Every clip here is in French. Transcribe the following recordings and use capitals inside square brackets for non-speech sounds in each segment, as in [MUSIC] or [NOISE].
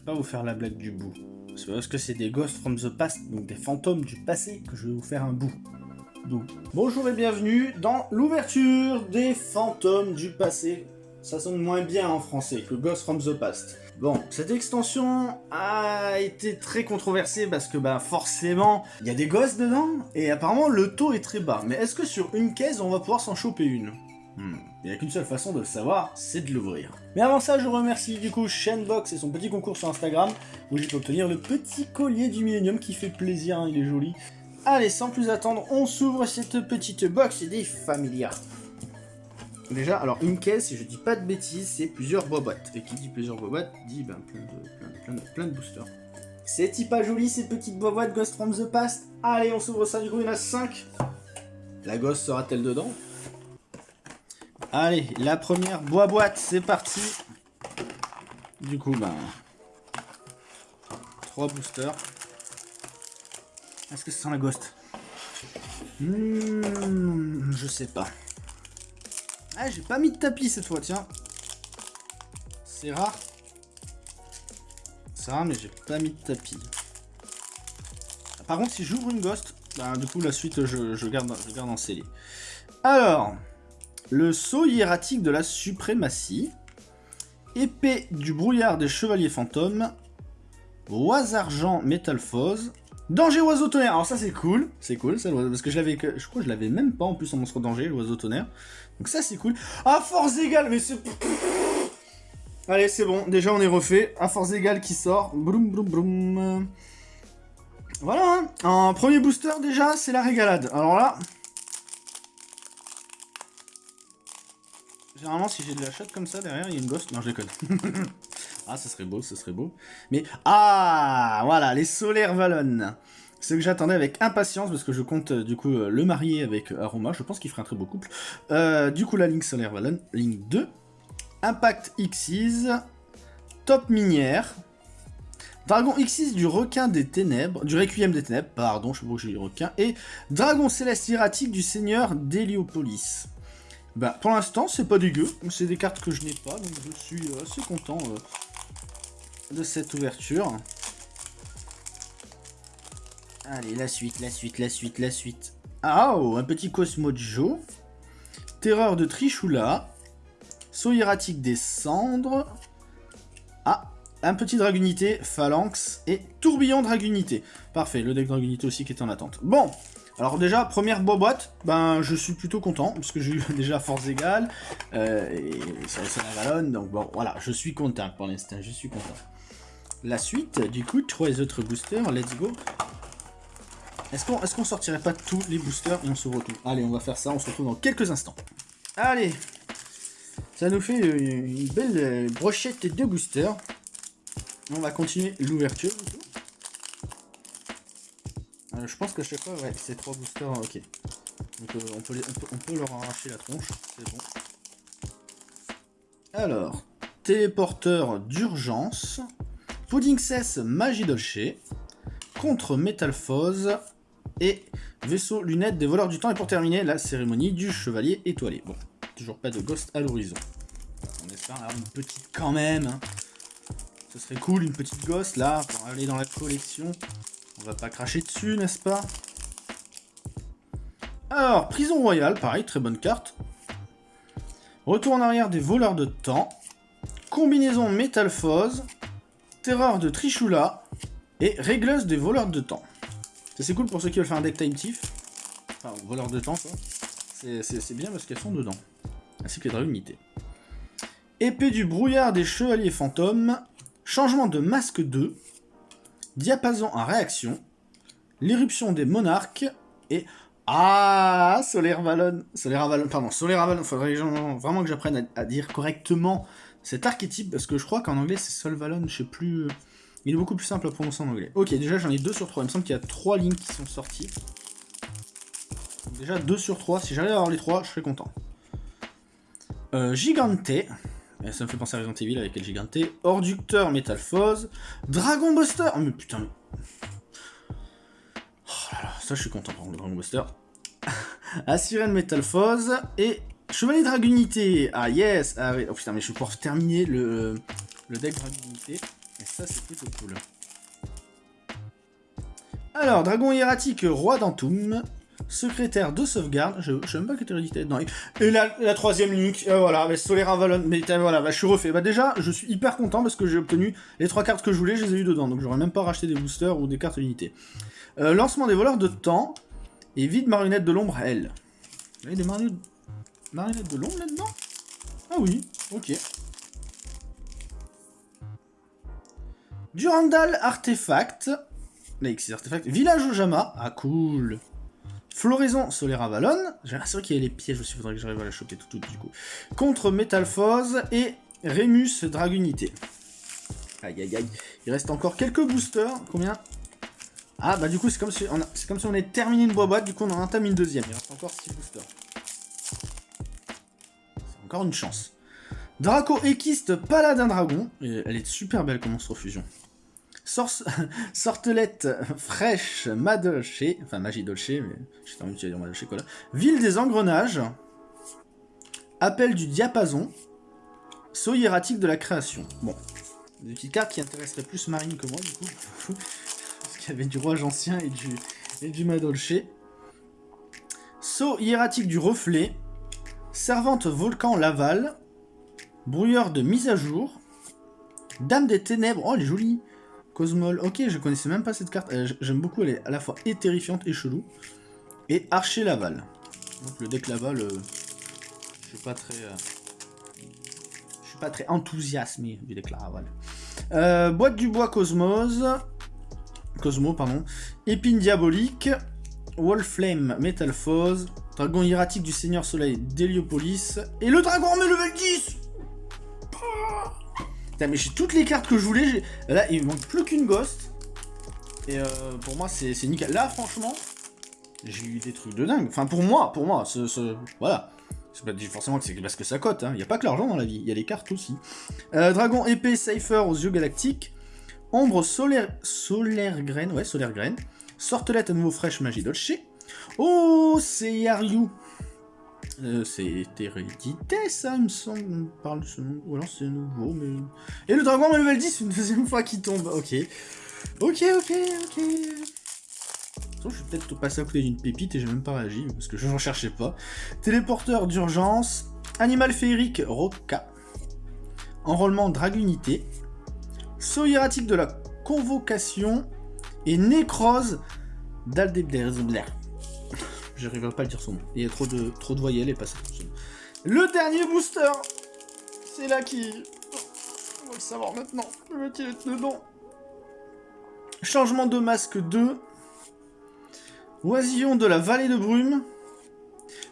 pas vous faire la blague du bout. Parce que c'est des ghosts from the past, donc des fantômes du passé, que je vais vous faire un bout. Bonjour et bienvenue dans l'ouverture des fantômes du passé. Ça sonne moins bien en français que Ghost from the Past. Bon, cette extension a été très controversée parce que bah forcément, il y a des gosses dedans et apparemment le taux est très bas. Mais est-ce que sur une caisse, on va pouvoir s'en choper une? Hmm. Il n'y a qu'une seule façon de le savoir, c'est de l'ouvrir. Mais avant ça, je remercie du coup Shenbox et son petit concours sur Instagram, où j'ai pu obtenir le petit collier du Millennium qui fait plaisir, hein, il est joli. Allez, sans plus attendre, on s'ouvre cette petite box des Familia. Déjà, alors une caisse, si je dis pas de bêtises, c'est plusieurs boîtes. Et qui dit plusieurs boîtes, dit ben, plein, de, plein, de, plein, de, boosters. C'est pas joli ces petites boîtes Ghost from the Past Allez, on s'ouvre ça, du coup il y en a 5. La gosse sera-t-elle dedans? Allez, la première boîte, c'est parti. Du coup, ben... 3 boosters. Est-ce que c'est sent la ghost? Hmm, Je sais pas. Ah, j'ai pas mis de tapis cette fois, tiens. C'est rare. C'est rare, mais j'ai pas mis de tapis. Par contre, si j'ouvre une ghost, ben, du coup, la suite, je, garde, je garde en scellé. Alors, le sceau hiératique de la suprématie, épée du brouillard des chevaliers fantômes, oise argent métalphose, danger oiseau tonnerre. Alors ça c'est cool, c'est cool, ça, parce que je l'avais, je crois que je l'avais même pas en plus en monstre danger, l'oiseau tonnerre. Donc ça c'est cool. À force égale, mais c'est... [LAUGHS] Allez, c'est bon, déjà on est refait. À force égale qui sort. Broum, broum, broum. Voilà, hein. un premier booster déjà, c'est la régalade. Alors là, Généralement, si j'ai de la chatte comme ça, derrière, il y a une ghost. Non, je déconne. [LAUGHS] ah, ce serait beau, ce serait beau. Mais, ah, voilà, les solaires Valon. Ce que j'attendais avec impatience, parce que je compte, du coup, euh, le marier avec euh, Aroma. Je pense qu'il ferait un très beau couple. Euh, du coup, la Link solaire Valon, Link 2. Impact Xyz. Top minière. Dragon Xyz du requin des ténèbres, du Requiem des ténèbres, pardon, je sais pas où j'ai le requin, et Dragon céleste hiératique du seigneur d'Héliopolis. Bah, pour l'instant, c'est pas dégueu. C'est des cartes que je n'ai pas, donc je suis euh, assez content euh, de cette ouverture. Allez, la suite, la suite, la suite, la suite. Ah, oh, un petit Cosmo Joe. Terreur de Trichula. Saut hiératique des cendres. Ah, un petit Dragunité, Phalanx et Tourbillon Dragunité. Parfait, le deck Dragunité aussi qui est en attente. Bon, alors déjà, première boîte, ben je suis plutôt content, parce que j'ai eu [LAUGHS] déjà force égale, euh, et ça la valonne, donc bon, voilà, je suis content pour l'instant, je suis content. La suite, du coup, trois autres boosters, let's go. Est-ce qu'on est sortirait pas tous les boosters et on se retrouve? Allez, on va faire ça, on se retrouve dans quelques instants. Allez Ça nous fait une belle brochette de boosters. On va continuer l'ouverture, euh, je pense que chaque fois, ouais, c'est trois boosters, ok. Donc on, peut leur arracher la tronche, c'est bon. Alors, téléporteur d'urgence, pudding cesse magie dolce, contre métalphose et vaisseau lunettes des voleurs du temps. Et pour terminer, la cérémonie du chevalier étoilé. Bon, toujours pas de ghost à l'horizon. On espère avoir une petite quand même. Hein. Ce serait cool, une petite ghost là, pour aller dans la collection. On va pas cracher dessus, n'est-ce pas? Alors, prison royale, pareil, très bonne carte. Retour en arrière des voleurs de temps. Combinaison métalphose. Terreur de Trichula. Et régleuse des voleurs de temps. C'est cool pour ceux qui veulent faire un deck time tif. Enfin, voleurs de temps, quoi. C'est bien parce qu'elles sont dedans. Ainsi que les unité. Épée du brouillard des chevaliers fantômes. Changement de masque 2 diapason en réaction, l'éruption des monarques, et... Ah Solaire Valon Solaire Avalon, pardon, Solaire Avalon, faudrait vraiment que j'apprenne à, dire correctement cet archétype, parce que je crois qu'en anglais c'est Sol Valon, je sais plus... Il est beaucoup plus simple à prononcer en anglais. Ok, déjà j'en ai 2 sur 3, il me semble qu'il y a 3 lignes qui sont sorties. Déjà 2 sur 3, si j'arrive à avoir les 3, je serai content. Euh, Gigante, ça me fait penser à Resident Evil avec El Gigante. Orducteur Métalphose. Dragon Buster Oh mais putain. Oh là là, ça je suis content pour le Dragon Buster. [LAUGHS] Assyrian Métalphose. Et Chevalier Dragunité. Ah yes ah, Oh putain, mais je vais pouvoir terminer le, le deck Dragunité. Et ça c'est plutôt cool. Alors, dragon hiératique, roi d'Antoum, secrétaire de sauvegarde, je, je sais même pas quelle hérédité non. Et la, la troisième link, voilà, Avalon, mais voilà, bah, je suis refait. Bah déjà, je suis hyper content parce que j'ai obtenu les trois cartes que je voulais, je les ai eu dedans, donc j'aurais même pas racheté des boosters ou des cartes unités. Euh, lancement des voleurs de temps, et vide marionnette de l'ombre, elle. Il y a des marionnettes de l'ombre là-dedans? Ah oui, ok. Durandal Artefact. L'X Artefact. Village Ojama. Ah, cool. Floraison Solaire Avalon. J'ai l'impression qu'il y a les pièges aussi, faudrait que j'arrive à la choper tout, tout du coup. Contre Metalphose et Remus Dragunité. Aïe aïe aïe. Il reste encore quelques boosters. Combien? Ah bah du coup c'est comme, si on comme si on avait terminé une boîte, du coup on en entame une deuxième. Il reste encore 6 boosters. C'est encore une chance. Draco Equiste Paladin Dragon. elle est super belle comme monstre fusion. [LAUGHS] sortelette fraîche Madolché, enfin magie dolce, mais j'ai envie de dire Madolché quoi. Ville des engrenages, appel du diapason, saut hiératique de la création. Bon, des petites cartes qui intéresseraient plus Marine que moi du coup, [LAUGHS] parce qu'il y avait du roi ancien et du, et du Madolché. Saut hiératique du reflet, servante volcan Laval, brouilleur de mise à jour, Dame des ténèbres, oh elle est jolie Cosmol, ok, je connaissais même pas cette carte. Euh, j'aime beaucoup, elle est à la fois et terrifiante et chelou. Et Archer Laval. Donc le deck Laval, euh, je suis pas très... Euh, je suis pas très enthousiasmé du deck Laval. boîte du bois Cosmos. Cosmo, pardon. Épine diabolique. Wolflame Metalphose. Dragon hiératique du Seigneur Soleil d'Heliopolis. Et le dragon met level 10 mais j'ai toutes les cartes que je voulais. Là, il manque plus qu'une Ghost. Et euh, pour moi, c'est nickel. Là, franchement, j'ai eu des trucs de dingue. Enfin, pour moi, pour moi, ce, voilà. C'est pas forcément que c'est parce que ça cote. Il n'y a pas que l'argent dans la vie, il y a les cartes aussi. Euh, Dragon épée Cypher aux yeux galactiques. Ombre solaire, solaire graine, ouais, solaire graine. Sortelette à nouveau fraîche magie dolce. Oh, c'est Yaryu. Euh, c'est ça, il me semble. On parle de ce nom. Ou alors c'est nouveau, mais... Et le dragon level 10, une deuxième fois qu'il tombe. Ok. Ok, ok, ok. Je vais peut-être passer à côté d'une pépite et j'ai même pas réagi, parce que je n'en cherchais pas. Téléporteur d'urgence. Animal féerique, Roca. Enrôlement Dragunité. Saut hiératique de la convocation. Et nécrose d'Aldebler. J'arriverai pas à le dire son nom. Il y a trop de, voyelles et pas ça Le dernier booster C'est là qui... On va le savoir maintenant. Le mec il est dedans. Changement de masque 2. Oisillon de la vallée de brume.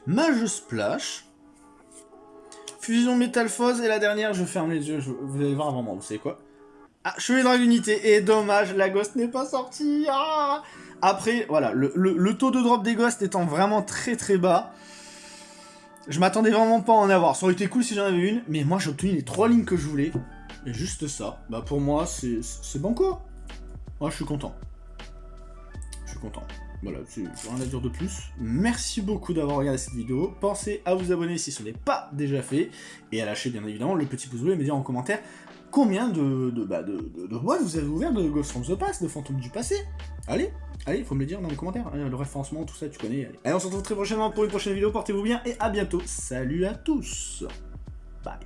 Mage splash. Fusion métalphose et la dernière, je ferme les yeux, vous allez voir un moment, vous savez quoi Ah, chevalier dragunité, et dommage, la ghost n'est pas sortie ah après, voilà, le, taux de drop des ghosts étant vraiment très très bas, je m'attendais vraiment pas à en avoir. Ça aurait été cool si j'en avais une, mais moi j'ai obtenu les trois lignes que je voulais. Et juste ça, bah pour moi c'est bon quoi. Moi je suis content. Je suis content. Voilà, rien à dire de plus. Merci beaucoup d'avoir regardé cette vidéo. Pensez à vous abonner si ce n'est pas déjà fait. Et à lâcher bien évidemment le petit pouce bleu et me dire en commentaire combien de, de, bah, de, de, boîtes vous avez ouvert de Ghost from the Past, de Fantômes du passé? Allez, allez, faut me le dire dans les commentaires. Hein, le référencement, tout ça, tu connais. Allez, on se retrouve très prochainement pour une prochaine vidéo. Portez-vous bien et à bientôt. Salut à tous. Bye.